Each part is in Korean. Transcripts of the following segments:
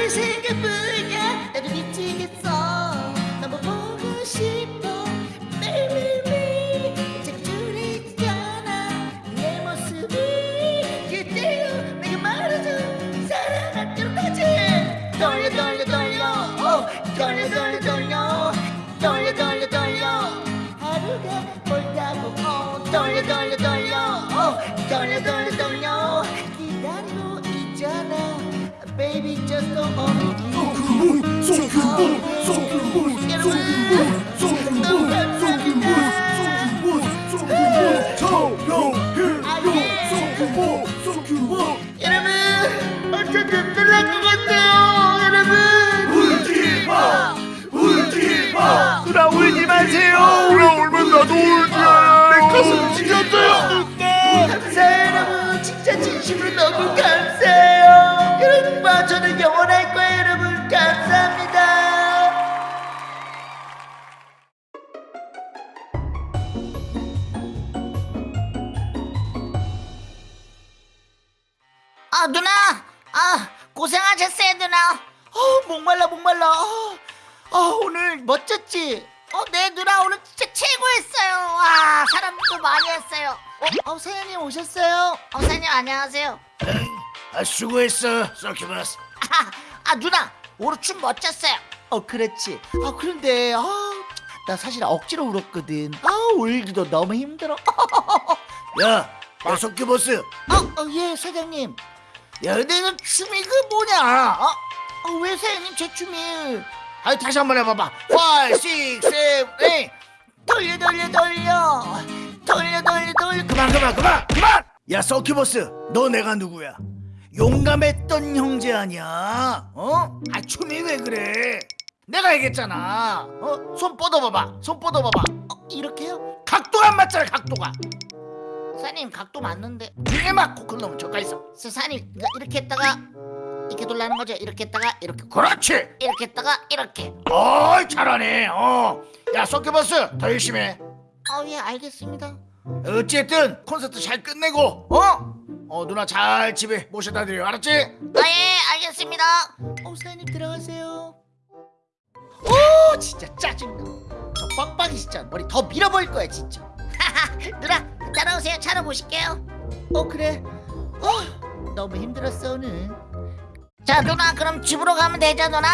왜 생각뿐이야. 나도 미치겠어. 너무 보고 싶어. 매일매일 자꾸 주리잖아. 내 모습이 그대로 내게 말해줘 사랑할 돌려 돌려 baby, just don't hold me. So cool, so cool, so cool, so cool. 아 누나 아 고생하셨어요 누나. 어 목말라 목말라. 아, 아 오늘 멋졌지? 어네 누나 오늘 진짜 최고였어요. 와 사람도 많이 왔어요. 어, 어 사장님 오셨어요? 어 사장님 안녕하세요. 아 수고했어 서큐버스. 아, 아 누나 오늘 춤 멋졌어요. 어 그렇지. 아 그런데 아나 사실 억지로 울었거든. 아 울기도 너무 힘들어. 야, 야 서큐버스. 어예 사장님 너 춤이 그 뭐냐? 어? 어, 왜 사장님 제 춤이? 아 다시 한 번 해봐봐. 5, 6, 7, 8 돌려 돌려 돌려. 돌려 돌려 돌려. 그만 그만 그만 그만! 야 서큐버스 너 내가 누구야? 용감했던 형제 아니야? 어? 아 춤이 왜 그래? 내가 얘기했잖아. 어? 손 뻗어봐봐. 손 뻗어봐봐. 어, 이렇게요? 각도가 안 맞잖아 각도가 사장님 각도 맞는데. 이게 맞고 그놈 저가 있어. 사장님 그러니까 이렇게 했다가 이렇게 돌라는 거죠. 이렇게 했다가 이렇게. 그렇지! 이렇게 했다가 이렇게. 어이 잘하네 어야 서큐버스 더 열심히 해. 아예 알겠습니다. 어쨌든 콘서트 잘 끝내고 어? 어 누나 잘 집에 모셔다 드려. 알았지? 아예 알겠습니다. 어 사장님 들어가세요. 오 진짜 짜증나. 저 빡빡이 진짜 머리 더 밀어버릴 거야 진짜 누나 따라오세요. 차로 모실게요. 어 그래. 어 너무 힘들었어 오늘. 자 누나 그럼 집으로 가면 되죠 누나?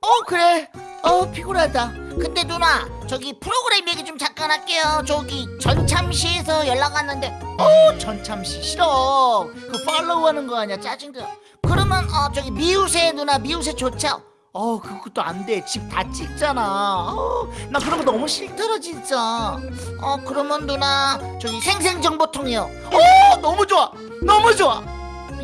어 그래. 어 피곤하다. 근데 누나 저기 프로그램 얘기 좀 잠깐 할게요. 저기 전참시에서 연락 왔는데. 어 전참시. 싫어. 그 팔로우 하는 거 아니야 짜증나 그러면 어 저기 미우새 누나 미우새 좋죠? 어 그것도 안 돼. 집 다 찍잖아. 어, 나 그런 거 너무 싫더라 진짜. 어 그러면 누나 저기 생생정보통이요. 어 너무 좋아. 너무 좋아.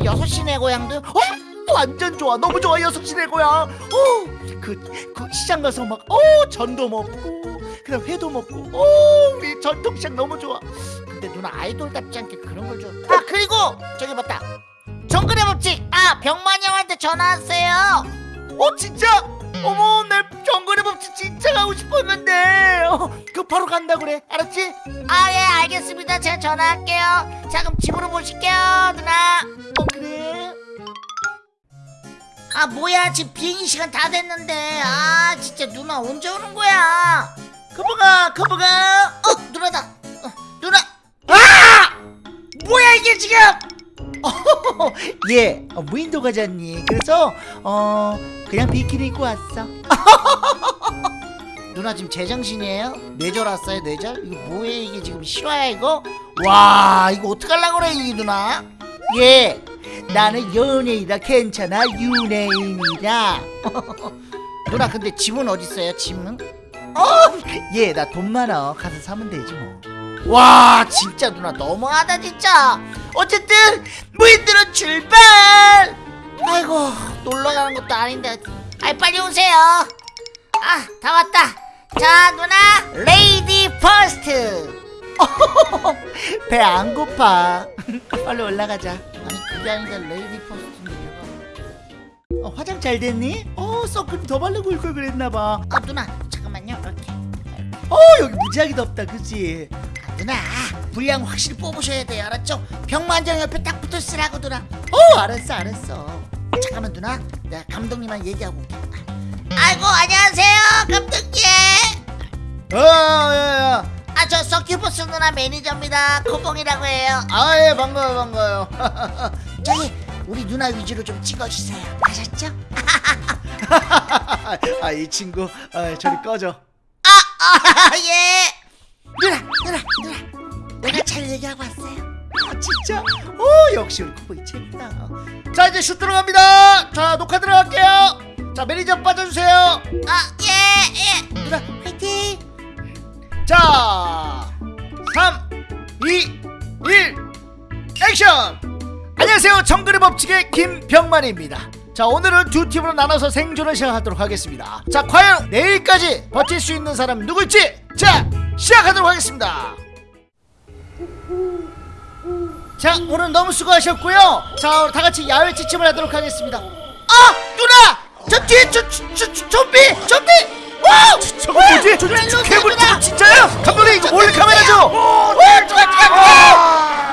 여섯 시내 고향도 어 완전 좋아. 너무 좋아 여섯 시내 고향. 어그 그 시장 가서 막어 전도 먹고 그다음 회도 먹고. 어 우리 전통시장 너무 좋아. 근데 누나 아이돌답지 않게 그런 걸좀아 그리고 저기 맞다. 정글의 법칙. 아 병만이 형한테 전화 왔어요 어 진짜? 어머 내 정글의 법칙 진짜 가고 싶었는데. 어, 그 바로 간다 그래. 알았지? 아 예 알겠습니다. 제가 전화할게요. 자 그럼 집으로 모실게요 누나. 어 그래? 아 뭐야. 지금 비행기 시간 다 됐는데. 아 진짜 누나 언제 오는 거야? 커버가 커버가 어 누나다. 어, 누나. 아! 뭐야 이게 지금 예. 어, 무인도 가자니 그래서 어 그냥 비키니 입고 왔어. 누나 지금 제정신이에요? 뇌절 왔어요 뇌절? 이거 뭐예요 이게 지금 실화야 이거? 와 이거 어떡하려고 그래 이 누나? 예. 나는 연예인이다. 괜찮아. 유네인이다. 누나 근데 짐은 어딨어요 짐은? 어 예 나 돈 많아. 가서 사면 되지 뭐 와 진짜 누나 너무하다 진짜 어쨌든 무인도로 출발! 아이고 놀러 가는 것도 아닌데. 아이 빨리 오세요. 아 다 왔다. 자 누나 lady first. 배 안 고파. 빨리 올라가자. 아니 그게 아니라 lady first인데. 어, 화장 잘 됐니? 어 선크림 더 바르고 올 걸 그랬나봐. 아 누나 잠깐만요. 이렇게. 어 여기 무지하게 덥다 그치? 아, 누나 분량 확실히 뽑으셔야 돼요. 알았죠? 병만장 옆에 딱 붙어 쓰라고 누나. 어 알았어 알았어. 잠깐 잠깐만 누나. 내가 감독님랑 얘기하고 올게. 아이고 안녕하세요 감독님. 어야야 아 저 서큐버스 누나 매니저입니다. 코봉이라고 해요. 아 예 반가워요 반가워요. 저기 우리 누나 위주로 좀 찍어주세요. 아셨죠? 아 이 친구 아, 저리 꺼져. 아예. 누 역시 우리 코보이 재밌다. 자 이제 슛 들어갑니다. 자 녹화 들어갈게요. 자 매니저 빠져주세요. 아예예. 누나 화이팅! 자 3 2 1 액션! 안녕하세요. 정글의 법칙의 김병만입니다. 자 오늘은 두 팀으로 나눠서 생존을 시작하도록 하겠습니다. 자 과연 내일까지 버틸 수 있는 사람 누굴지? 자 시작하도록 하겠습니다 자 오늘 너무 수고하셨고요 자 다같이 야외 지침을 하도록 하겠습니다 아! 누나! 저 뒤에 저, 저, 저, 좀비! 좀비! 와! 저거 뭐지? 괴물 진짜야? 감독님 이거 몰래 카메라죠? 오! 누가 누가 누가!